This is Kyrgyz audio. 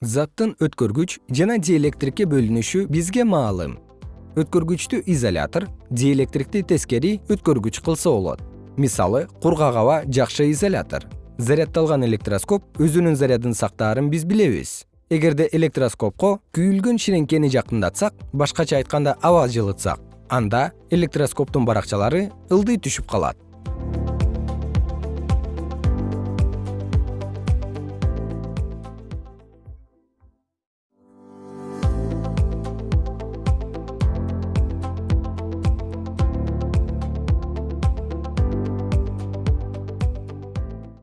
заттын өткөргүч жана диэлектрикке бөлүнүшү бизге маалым. Өткөргүчтү изолятор диэлектрикти тескери өткөргүч кылса болот. Мисалы кургак аба жакшы изолятор. Зарядталган электроскоп өзүнүн зарядын сактаарын биз билебиз. Эгерде электроскопко күйүлгөн ширеңкени жакындатсак башкача айтканда аба жылытсак анда электроскоптун баракчалары ылдый түшүп калат.